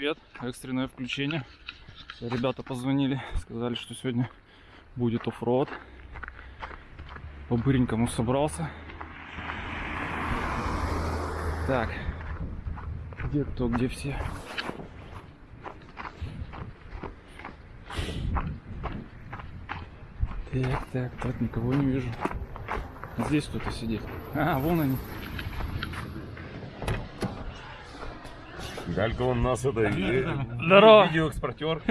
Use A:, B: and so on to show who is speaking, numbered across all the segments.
A: привет. Экстренное включение. Ребята позвонили, сказали, что сегодня будет оффроуд. По-быренькому собрался. Так. Где кто, где все? Так, так, так, никого не вижу. Здесь кто-то сидит. А, вон они.
B: Галька он нас это
A: Здорово.
B: видеоэкспортер.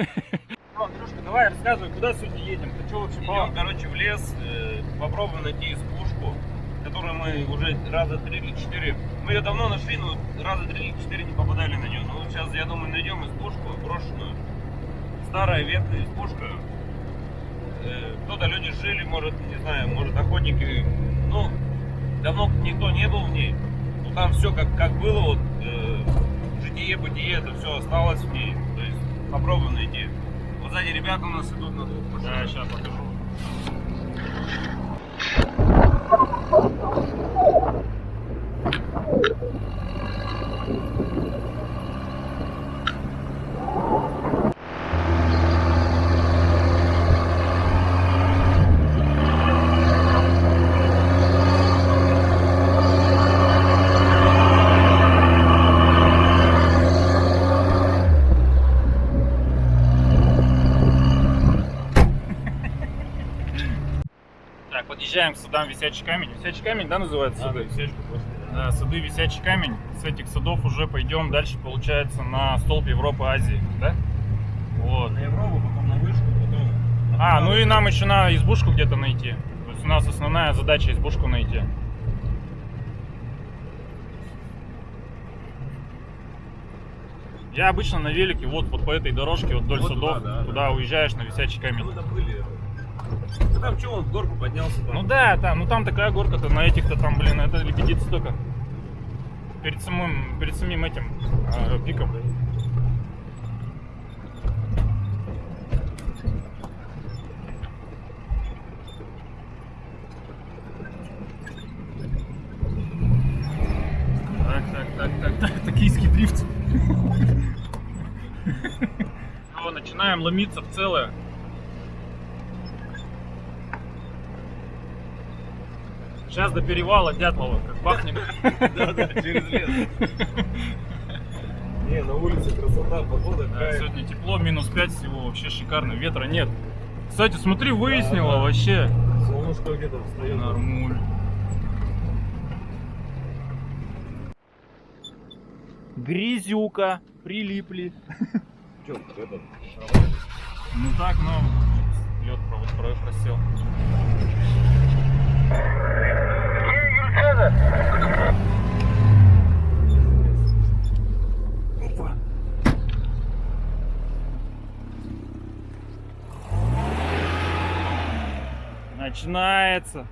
C: Андрюшка, давай рассказывай, куда сегодня едем? Ты что вообще
B: Идем, короче, в лес, э, попробуем найти избушку, которую мы уже раза три или четыре. Мы ее давно нашли, но раза три или четыре не попадали на нее. Но вот сейчас, я думаю, найдем избушку брошенную. Старая ветхая избушка. Э, Кто-то люди жили, может, не знаю, может охотники. Ну, давно никто не был в ней. Ну там все как, как было, вот э, житие, бытие, это все осталось в ней. То есть попробуем найти. Вот сзади ребята у нас идут на двух машинах.
C: Да, сейчас покажу. Так, подъезжаем к садам Висячий камень. Висячий камень, да, называется сады? Да, сады Висячий камень. С этих садов уже пойдем дальше, получается, на столб Европы, Азии, да? Вот.
B: На Европу, потом на вышку, потом...
C: А, ну и нам еще надо избушку где-то найти. То есть у нас основная задача избушку найти. Я обычно на велике вот, вот по этой дорожке, вот вдоль
B: Вот
C: садов,
B: туда, да,
C: туда уезжаешь на висячий камень.
B: Мы там были. Ну там что, он в горку поднялся там?
C: Ну да, там, ну там такая горка-то, на этих-то там, блин, это лебедица только. Перед самым, перед самим этим э, пиком. Так, так, так, так, так, токийский дрифт. Начинаем ломиться в целое. Сейчас до перевала Дятлова, как бахнем.
B: Да, да, через лес. Не, на улице красота, погода,
C: Да, сегодня тепло, минус 5 всего, вообще шикарно, ветра нет. Кстати, смотри, выяснила
B: Да, да.
C: вообще.
B: Солнышко где-то встает.
C: Нормуль. Грязюка, прилипли.
B: Че, этот,
C: Ну так, но лед просел. Начинается.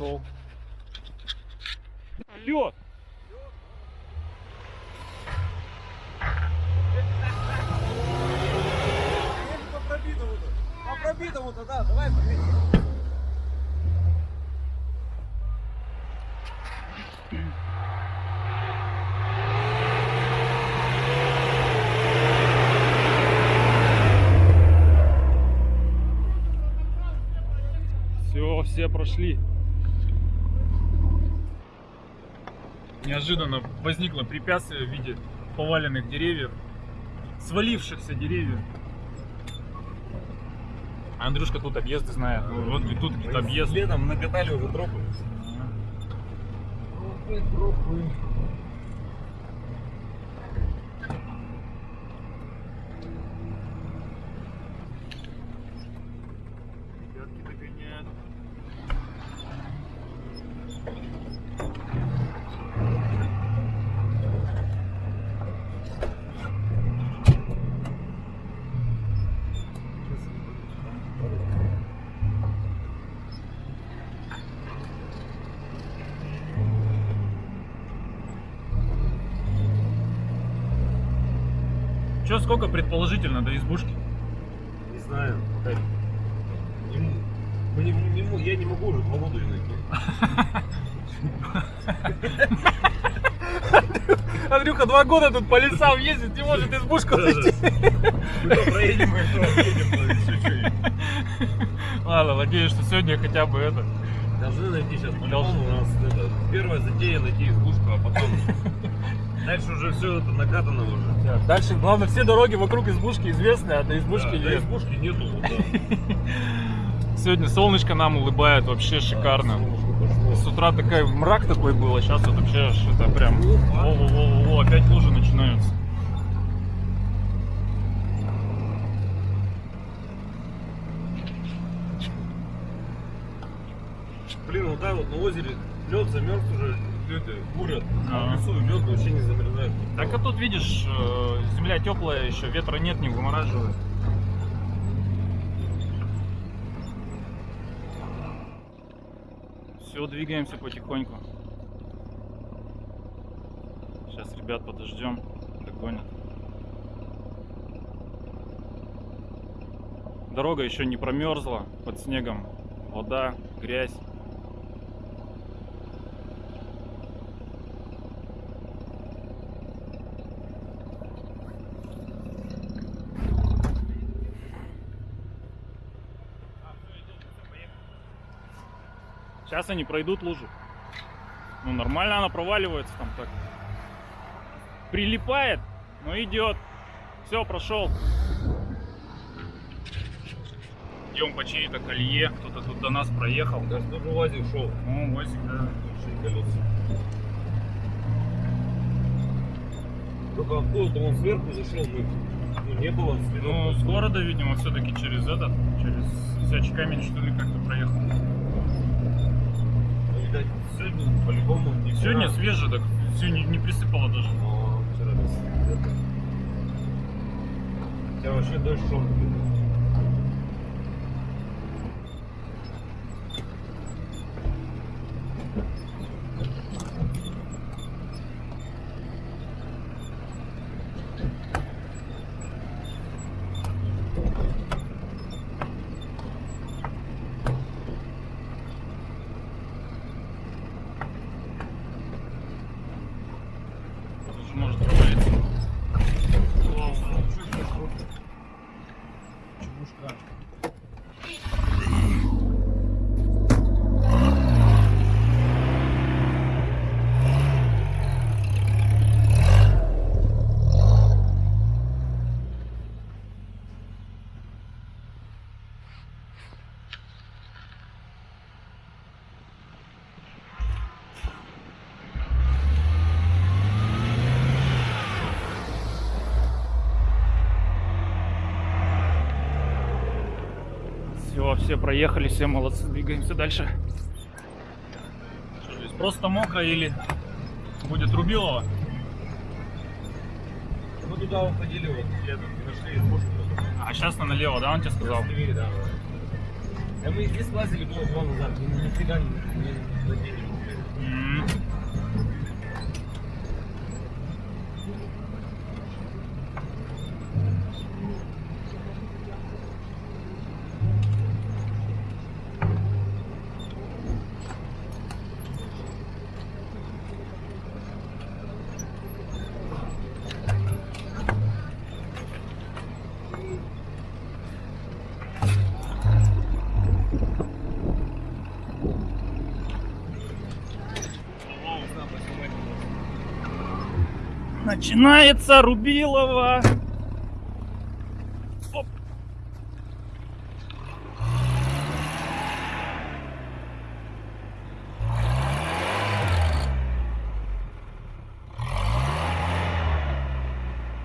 C: council. Неожиданно возникло препятствие в виде поваленных деревьев, свалившихся деревьев. Андрюшка тут объезды знает. Ну, Вот и тут какие-то объезды.
B: Летом накатали уже тропы.
C: Ребятки догоняют. Че, сколько предположительно до избушки?
B: Не знаю. как. Не м- мы не- не м- я не могу уже Володю найти.
C: Андрюха два года тут по лесам ездит, не может избушку найти.
B: Проедем.
C: Ладно, надеюсь, что сегодня хотя бы это.
B: Должны найти сейчас по-любому у нас первая затея найти избушку, а потом дальше уже все это накатано уже.
C: Дальше, главное, все дороги вокруг избушки известны, а до избушки
B: Да, до
C: нет.
B: избушки нету. да.
C: Сегодня солнышко нам улыбает, вообще шикарно. С утра такой мрак такой был, а сейчас вот вообще что-то прям... Во-во-во, опять лужи начинаются.
B: Блин, вот так вот на озере лед замерз уже, люди бурят,
C: Ага.
B: а в лесу лед вообще не замерзает.
C: Так а тут видишь, э, земля теплая еще, ветра нет, не вымораживает. Все, двигаемся потихоньку. Сейчас ребят подождем, догонят. Дорога еще не промерзла, под снегом вода, грязь. Сейчас они пройдут лужу. Ну нормально она проваливается там так. Прилипает, но идет. Все, прошел. Идем по чьей-то колье. Кто-то тут до нас проехал.
B: Даже тоже УАЗик шел.
C: Ну, Васик, да.
B: Большие колеса. Только откуда-то он сверху зашел, мы ну, не было.
C: Ну, с города, видимо, все-таки через этот, через Висячий камень, что ли, как-то проехал.
B: Ну, видать, сегодня по-любому не вчера.
C: Сегодня свежий, так сегодня не присыпало даже.
B: Но вчера без. Хотя вообще дождь шел.
C: Тоже может провалиться. Все, проехали, все молодцы, двигаемся дальше. Что здесь, просто мокро или будет Рубилова?
B: Мы туда уходили, вот, летом, нашли избушку.
C: А сейчас на налево, да, он тебе сказал?
B: Красивее, да. Да мы здесь лазили было два назад, мы нифига не, не задели.
C: Начинается Рубилова.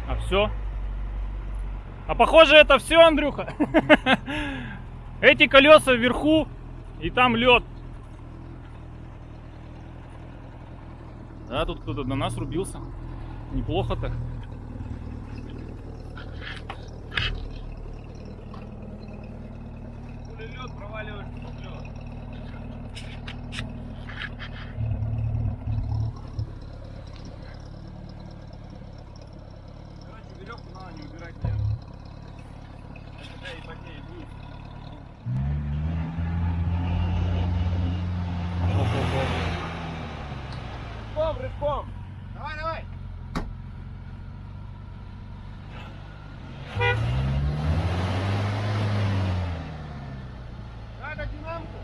C: А все? А похоже это все, Андрюха. Эти колеса вверху и там лед. Да, тут кто-то до нас рубился. Неплохо так.
B: Лед проваливаешься в лед. Короче, веревку надо не убирать.
D: Пешком. Давай, давай. Надо динамку.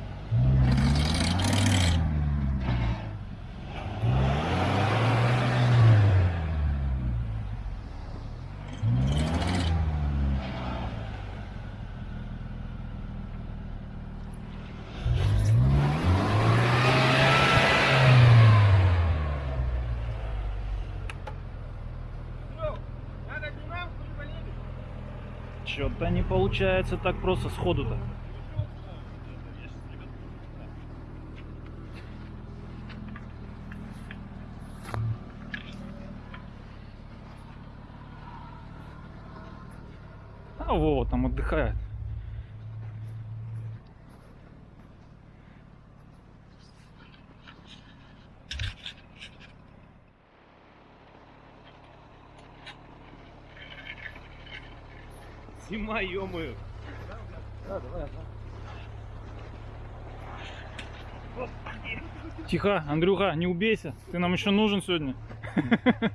D: Серёг, Надо динамку и поедем.
C: Что-то не получается так просто сходу-то. А Вова там отдыхает.
B: Зима, ё-моё.
C: Тихо, Андрюха, не убейся. Ты нам еще нужен сегодня.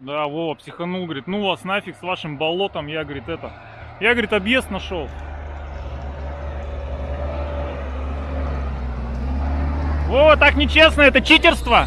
C: Да, Вова психанул, говорит, ну вас нафиг с вашим болотом. Я, говорит, это... Я, говорит, объезд нашел. Вова, так нечестно, это читерство.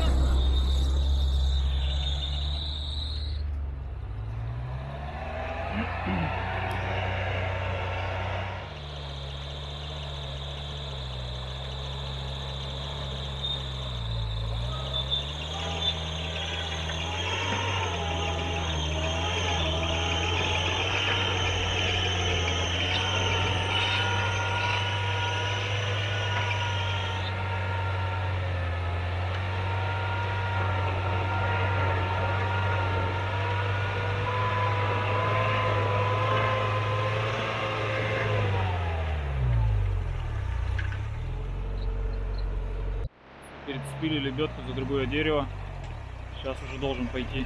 C: Другое дерево. Сейчас уже должен пойти.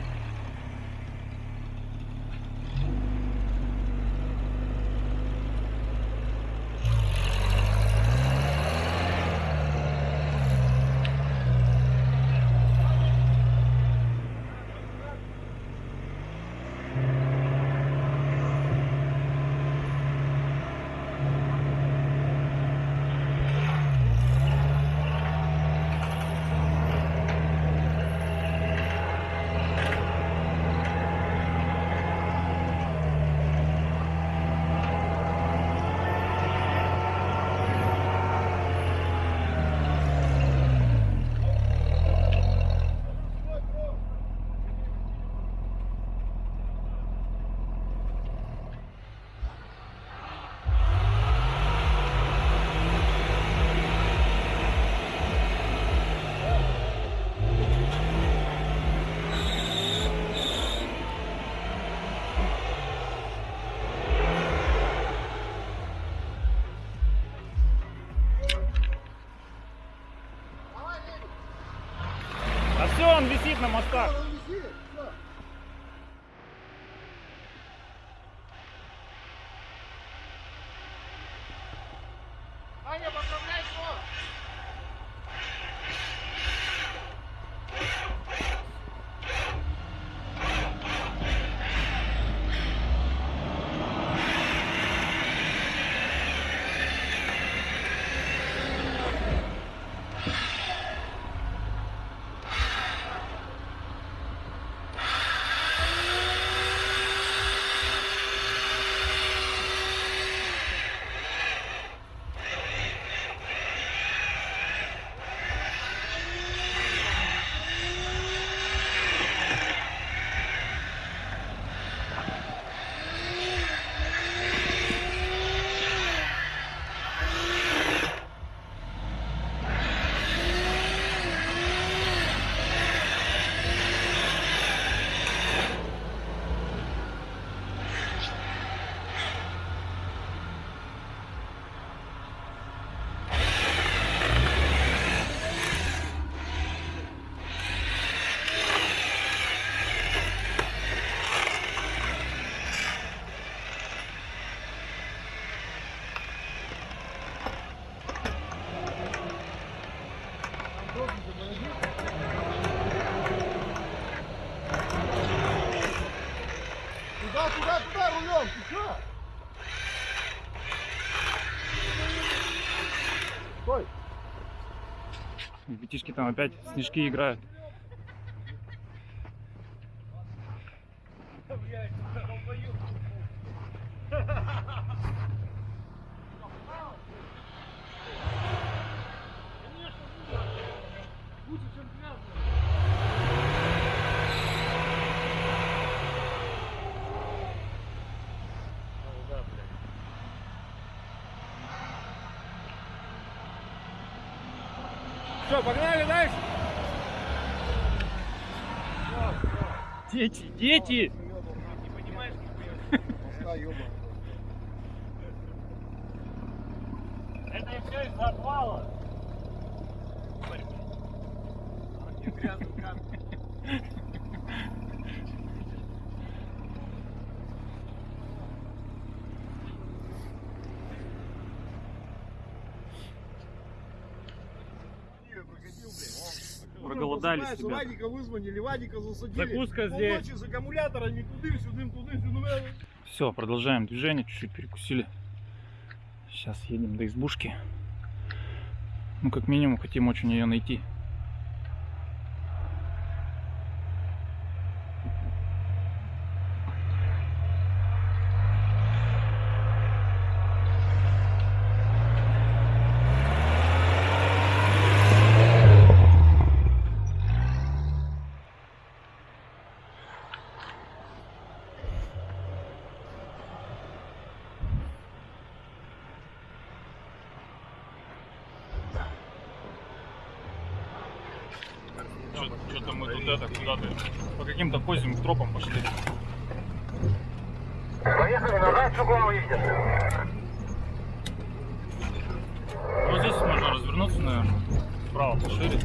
C: А все, он висит на мостах.
A: Ребятишки там опять снежки играют.
D: Что, погнали дальше?
A: Дети, дети!
C: Это
A: Проголодались,
D: Просыпается,
A: ребята.
D: Вадика вызвонили, Вадика засадили.
C: Закуска здесь.
D: Полночи с аккумуляторами, тудым-сюдым, тудым-сюдым.
A: Все, продолжаем движение, чуть-чуть перекусили. Сейчас едем до избушки. Ну, как минимум, хотим очень ее найти.
C: Что-то мы тут это куда-то по каким-то козьим тропам пошли.
E: Поехали назад, с угла увидишь.
C: Вот здесь можно развернуться, наверное. Справа пошире.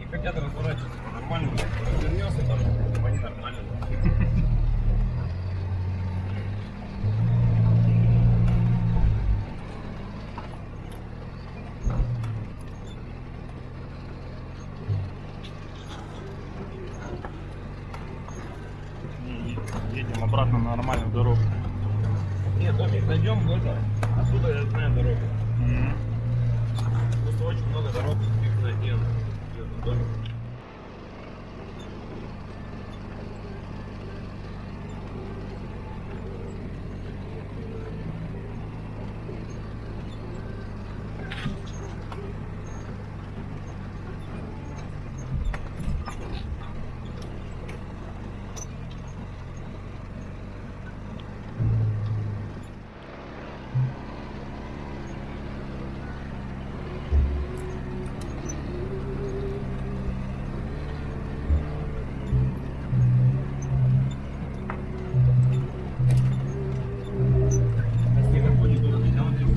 B: И хотят разворачиваться по-нормальному. Развернется там, они нормально.
C: И едем обратно на нормальную дорогу.
B: Нет, Томик, найдем это. Отсюда я знаю дорогу.
C: Мгм.
B: Просто очень много дорог, их найти. Домик.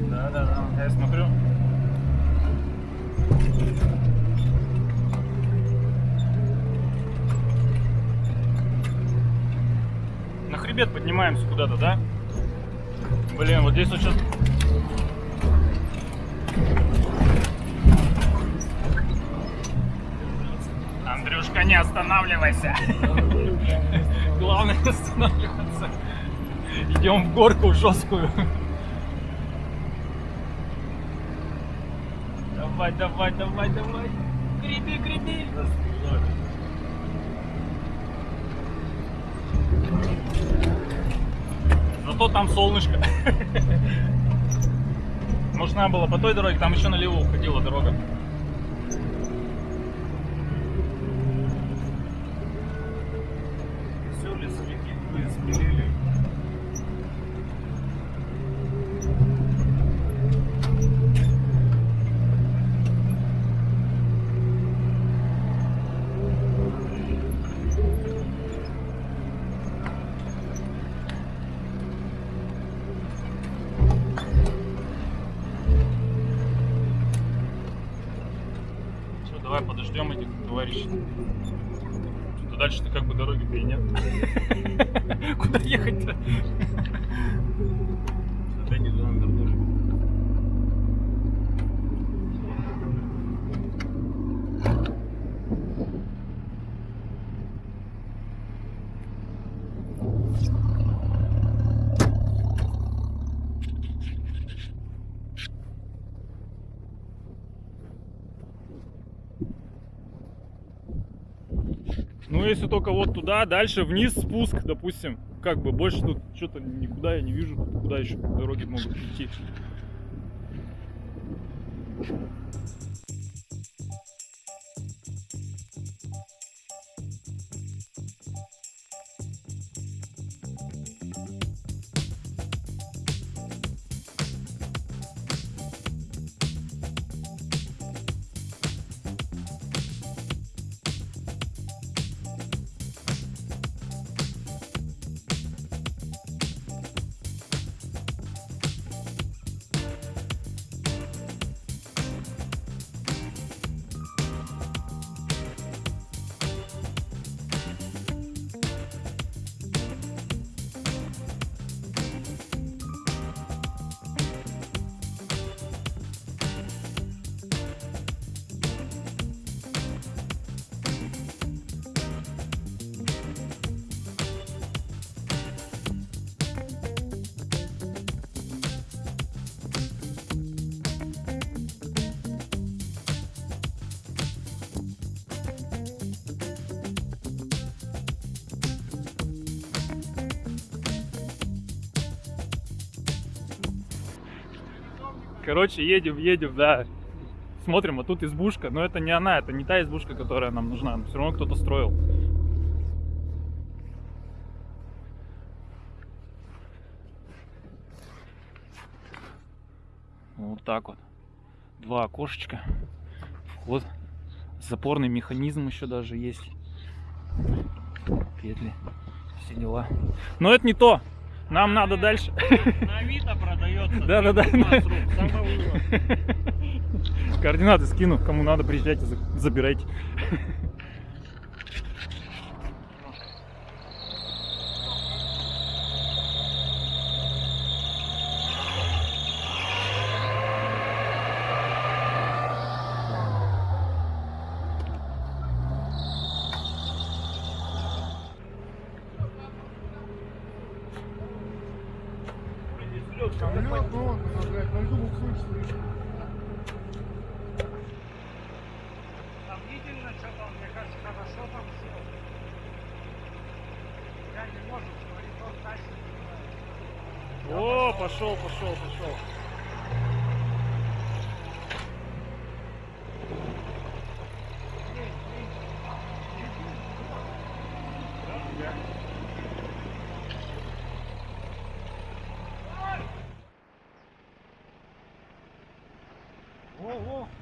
C: Да, да, да. Я смотрю. На хребет поднимаемся куда-то, да? Блин, вот здесь вот сейчас... Андрюшка, не останавливайся. Главное не останавливаться. Идем в горку жесткую. Давай, давай, давай, давай. Греби, греби. Зато там солнышко. Может, надо было по той дороге, там еще налево уходила дорога. Если только вот туда, дальше вниз спуск, допустим. Как бы больше тут что-то никуда я не вижу, куда еще дороги могут идти. Короче, едем, едем, да. Смотрим, а тут избушка. Но это не она, это не та избушка, которая нам нужна. Все равно кто-то строил. Вот так вот. Два окошечка. Вход. Запорный механизм еще даже есть. Петли. Все дела. Но это не то. Нам надо дальше.
B: На Авито продается. 15 рук, самовывоз.
C: Координаты скину. Кому надо, приезжайте, за- забирайте. Uou,
F: uou.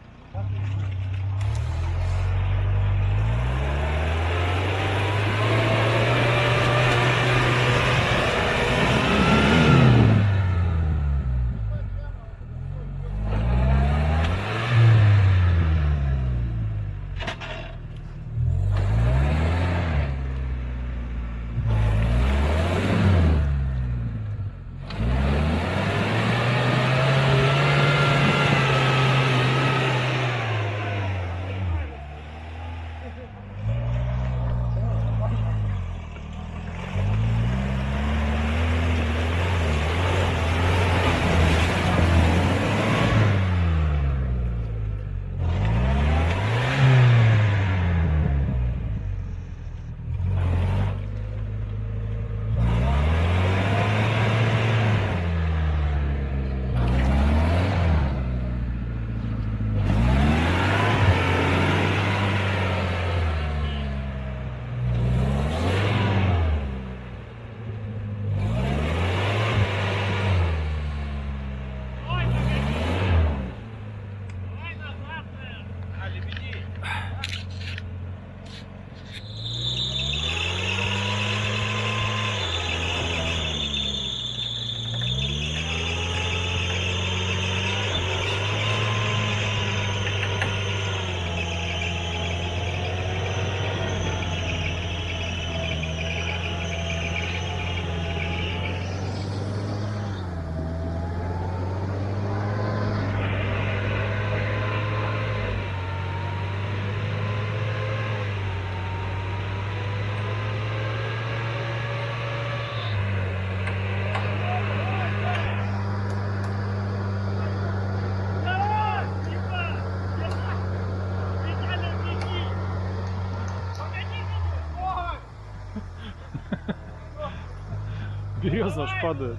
C: Береза аж падает.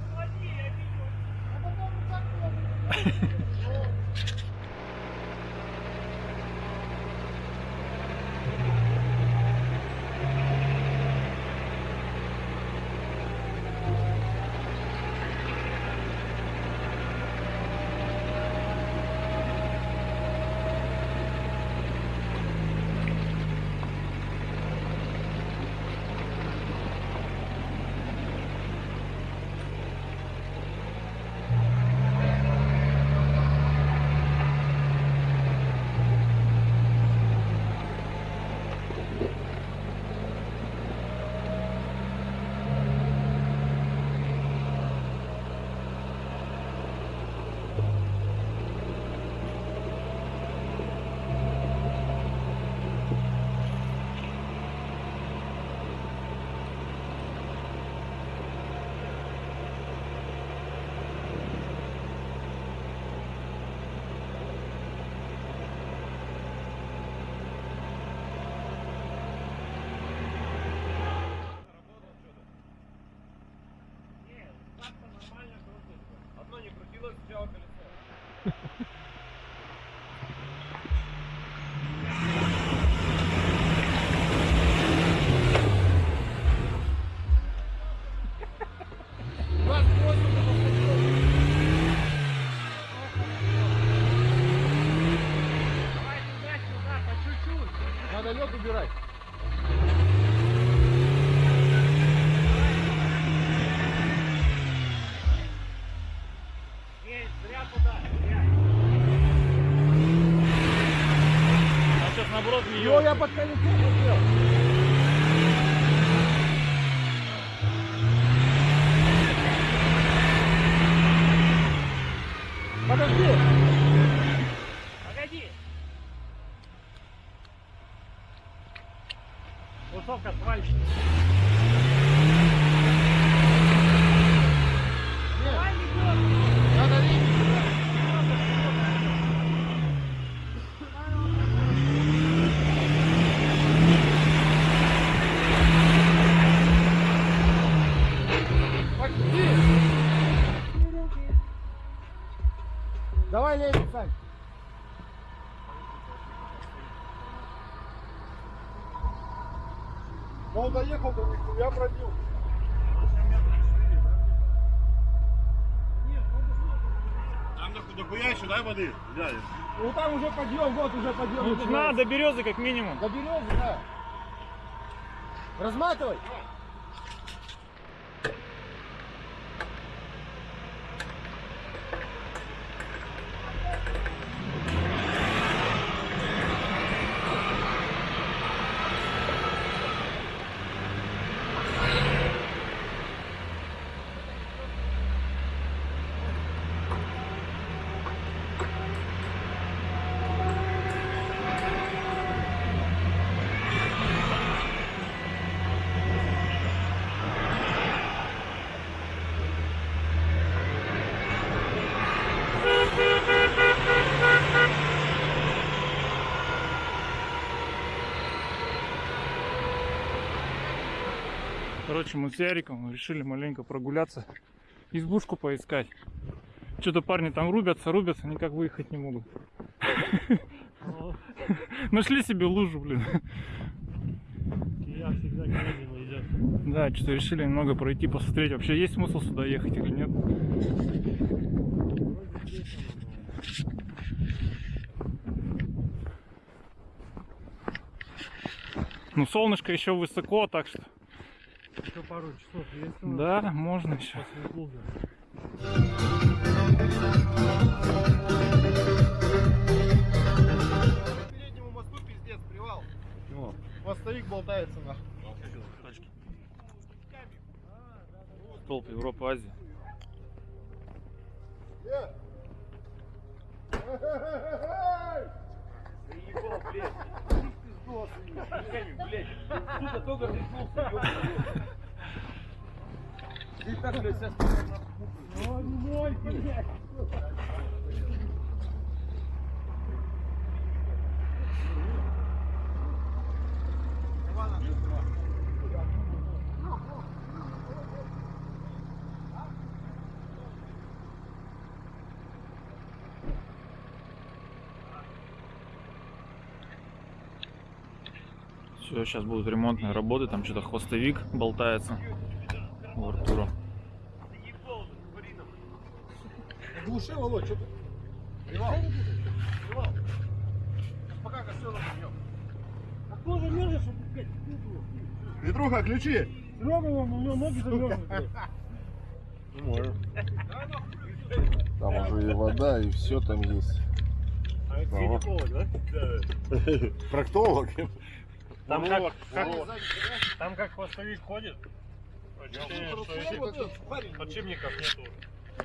F: Одно не
D: Но он доехал до них, я пробил.
G: Там дохуя еще, дай воды, дядя.
D: Ну там уже подъем, вот уже подъем.
C: Ну, до березы как минимум.
D: До березы, да. Разматывай.
C: Короче, мы с Яриком решили маленько прогуляться, избушку поискать. Что-то парни там рубятся, рубятся, никак выехать не могут. Нашли себе лужу, блин. Да, что-то решили немного пройти, посмотреть, вообще есть смысл сюда ехать или нет. Ну, солнышко еще высоко, так что
H: Еще пару часов есть у нас
C: да, можно еще.
H: после клуба.
D: переднему мосту пиздец, привал. Мостовик болтается нахуй.
C: Столб Европы, Азии.
D: Э!
F: Заебал, блядь. Пиздос, блядь. Сука, только ёбаный. Ты так, блядь, сейчас
C: Все, сейчас будут ремонтные работы, там что-то хвостовик болтается у Артура.
D: Глуши, Володь, что ты? Привал. Привал. Пока костер объем.
F: А кто замерзнет, чтобы, блядь, куклу?
D: Петруха, ключи.
F: Серега, вон, у него ноги замерзнут, блядь.
G: Не можем. Там уже и вода, и все там есть.
I: Гинеколог, да?
G: Проктолог.
F: Там как, как, там как хвостовик ходит, ощущение, что этих подшипников нету.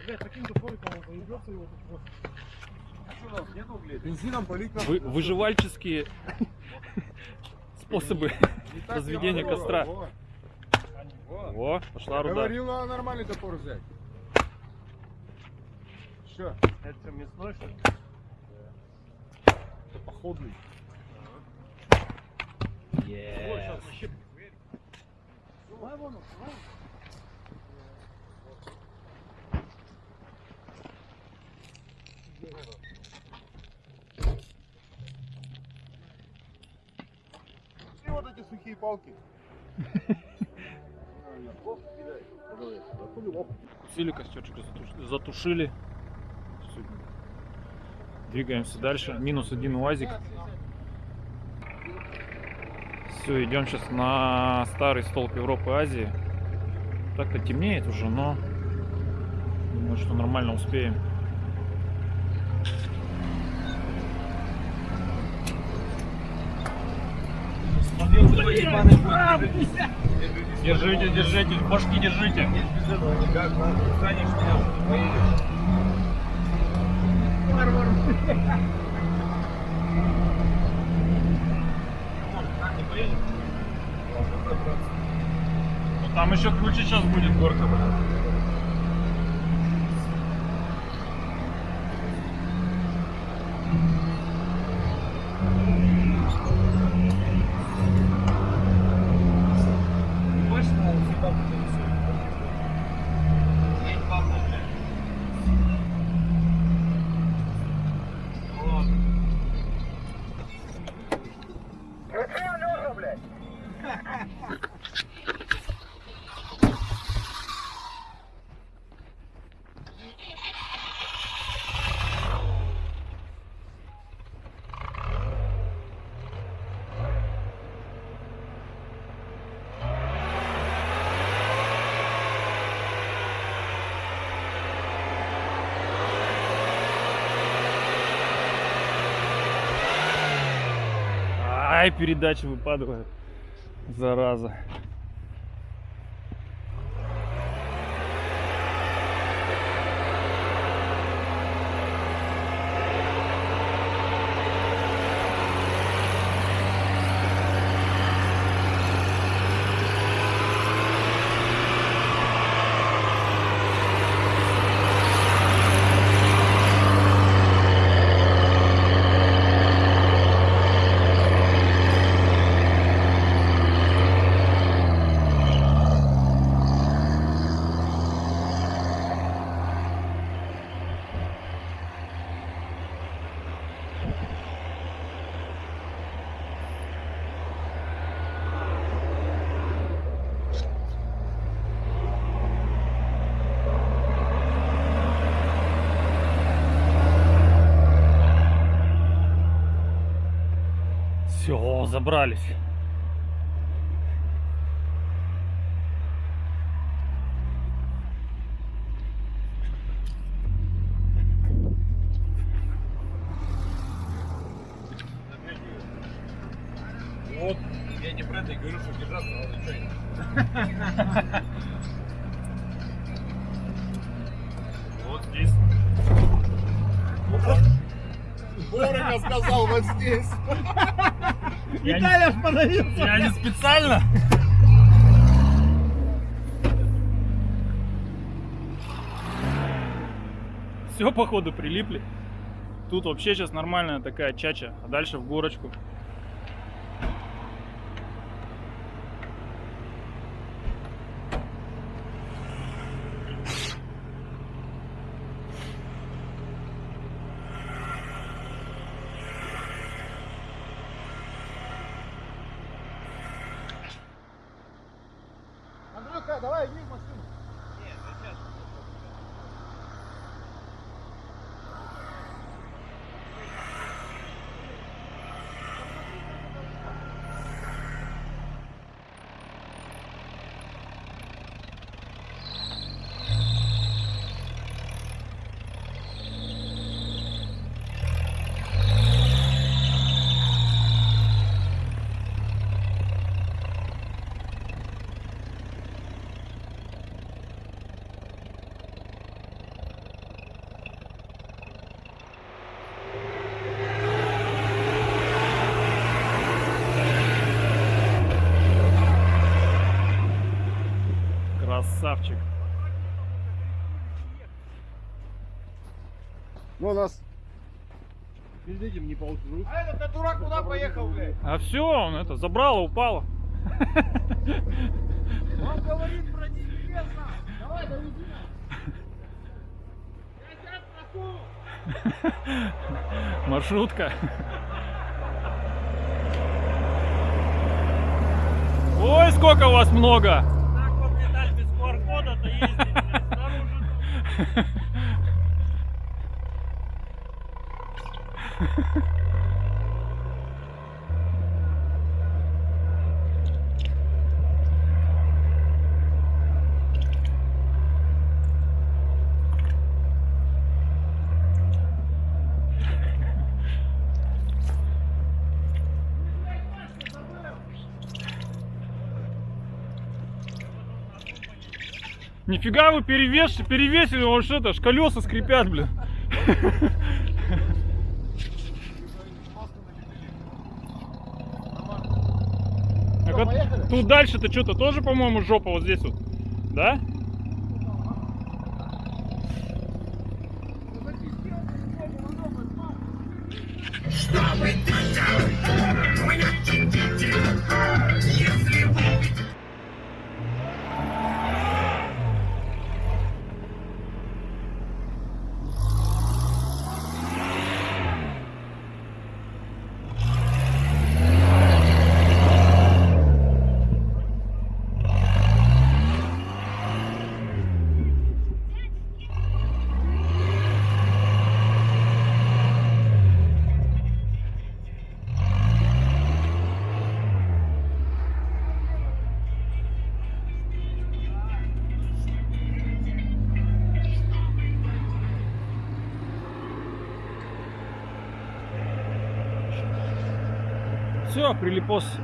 F: Блядь, таким топориком он заебется его тут просто.
D: бензином полить надо.
C: Вы- выживальческие способы разведения костра.
D: Во,
C: пошла руда.
D: Говорил, надо нормальный топор взять. Что?
F: Это мясной, что ли?
D: Это походный.
F: Давай.
D: И вот эти сухие палки.
C: Сили костерчик затуш- затушили. Двигаемся дальше. Минус один УАЗик. Все, идем сейчас на старый столб Европы и Азии. Так-то темнеет уже, но думаю, что нормально успеем.
B: Держите, держите, башки держите.
C: Ну, там еще круче сейчас будет горка.
E: Ключи, Алёша, блядь!
C: Ай, передача выпадывает. Зараза. Все, забрались.
F: Остановился.
C: я не специально. Все, походу, прилипли. Тут вообще сейчас нормальная такая чача, а дальше в горочку. Красавчик.
G: Ну, у нас
J: Перед этим не получилось.
D: А этот дурак куда поехал, блядь?
C: А все, он это забрало, упало.
D: Он говорит про неизвестно. Давай, довези нас. Я сейчас прошу.
C: Маршрутка. Ой, сколько у вас много!
F: Так вот медаль без QR-кода-то ездить, блядь, снаружи.
C: Нифига вы перевес, перевесили, вот что это, ж колеса скрипят, блин. Так вот, тут дальше-то что-то тоже, по-моему, жопа вот здесь вот. Да? Все, прилипос.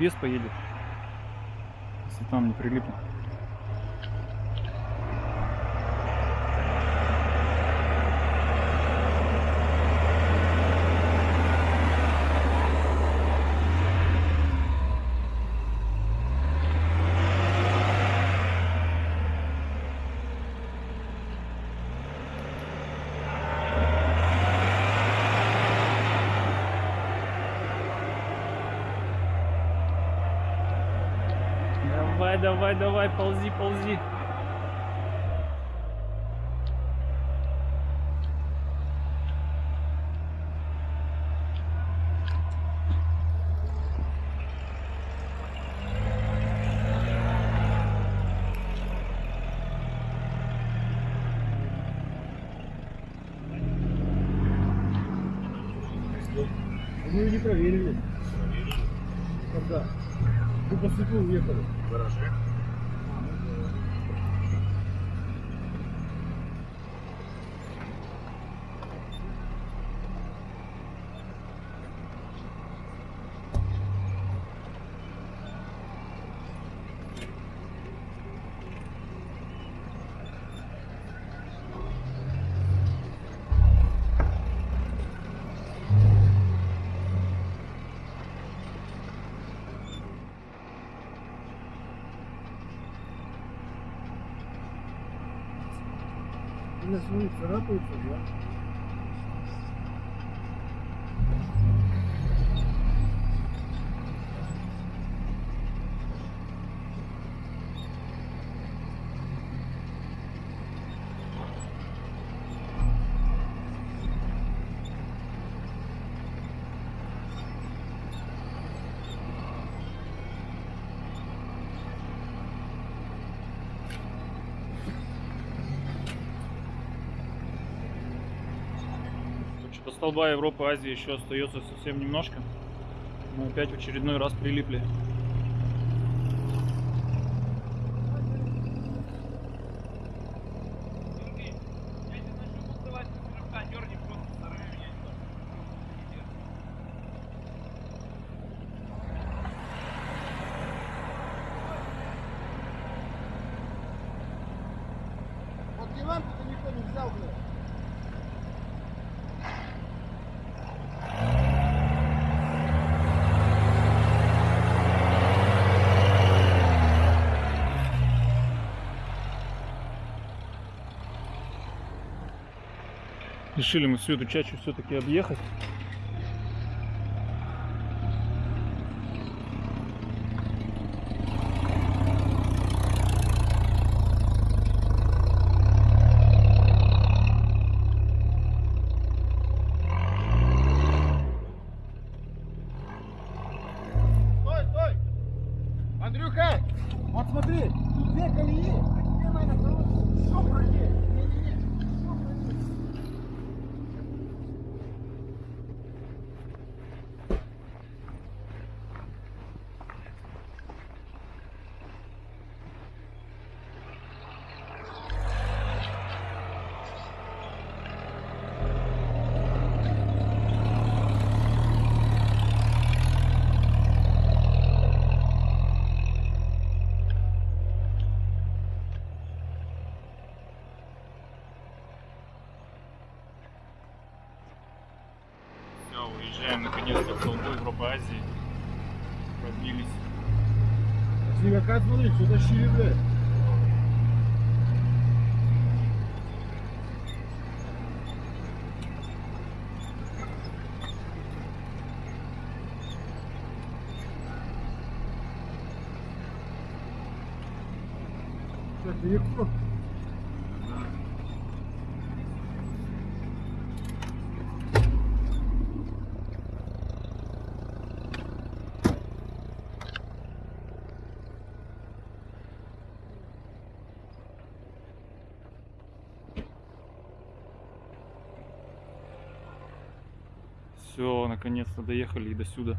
C: Объезд поедет. Если там не прилипнет. давай, давай, ползи, ползи.
D: Мы ее не проверили. Когда? Мы по свету уехали.
K: Хорошо. 那
D: 时候，你只能
C: 被指责。столба Европы, Азии еще остается совсем немножко. Мы опять в очередной раз прилипли.
B: решили мы всю эту чачу все-таки объехать.
D: Burada şiirle. Все,
C: наконец-то
B: доехали и до сюда.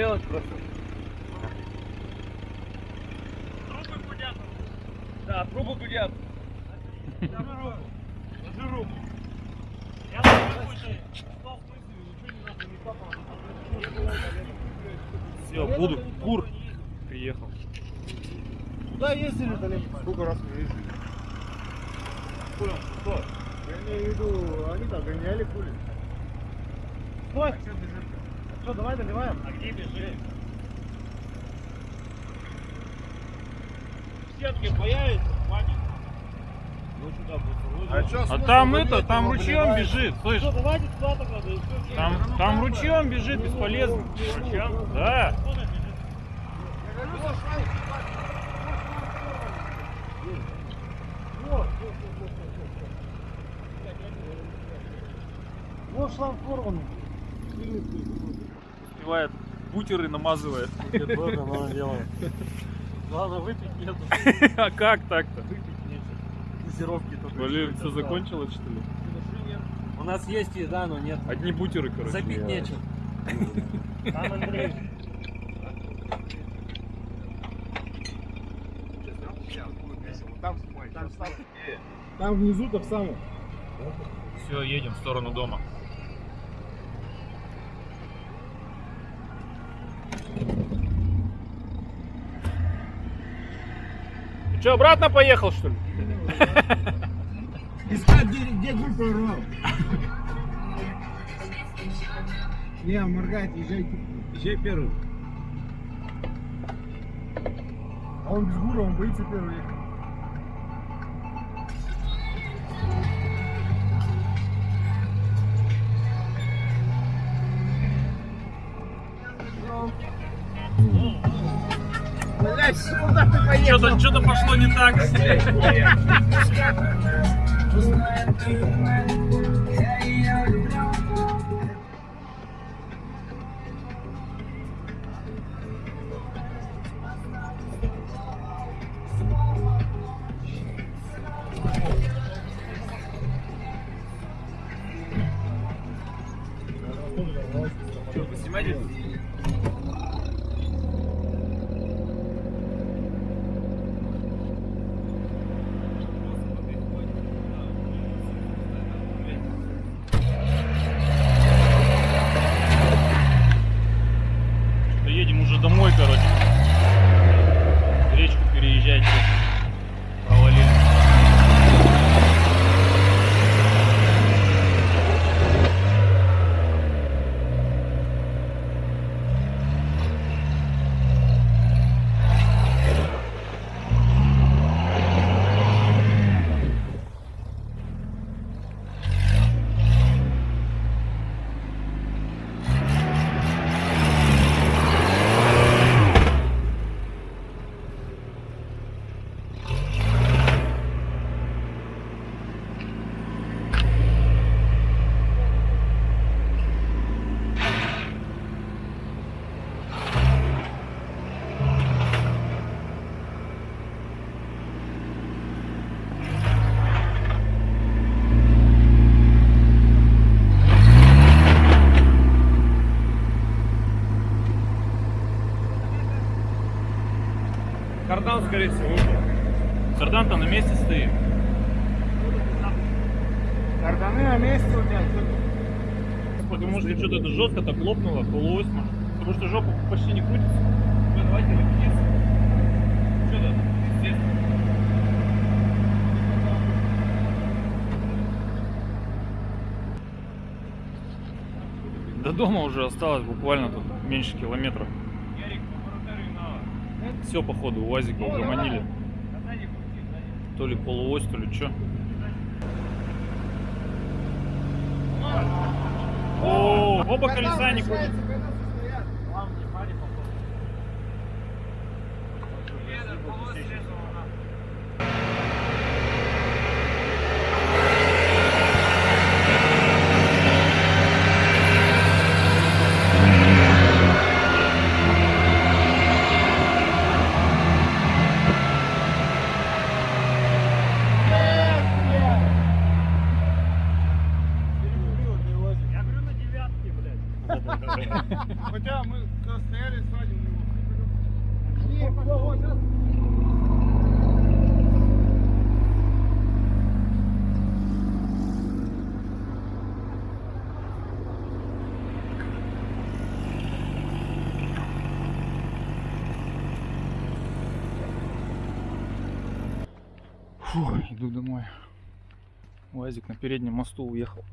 F: вперед просто.
A: Там это, там ручьем бежит, слышь.
F: Все.
A: Там, там ручьем бежит, бесполезно.
F: Ручьем?
A: Да.
F: Вот шланг порванный.
C: Успевает бутеры намазывает.
F: Главное выпить нету.
C: А как так-то?
F: Выпить Газировки только.
C: Блин, все закончилось что ли?
F: У нас есть еда, но нет.
C: Одни бутеры, короче.
F: Запить нечем. Там Андрей.
D: Там внизу так само.
C: Все, едем в сторону дома. Ты что, обратно поехал, что ли?
D: Искать, где, где группа урвал. Не, моргайте, езжайте. Езжай первый. А он без гура, он боится первый ехать. Блять, куда ты поехал?
C: Что-то что пошло не так. скорее всего, ушел. Кардан-то на месте стоит.
D: Карданы на месте у тебя.
C: Потому что что-то это жестко так лопнуло, полуось, может. Потому что жопа почти не крутится. Ну, давайте репетицию. Что-то, естественно. До дома уже осталось буквально тут меньше километра. Все, походу, УАЗика угомонили. То ли полуось, то ли что. О, оба колеса не крутятся.
F: Я говорю на девятке, блядь.
D: Хотя мы когда стояли сзади у него. Не, всё, вот сейчас.
A: Фу, иду домой. УАЗик на переднем мосту уехал.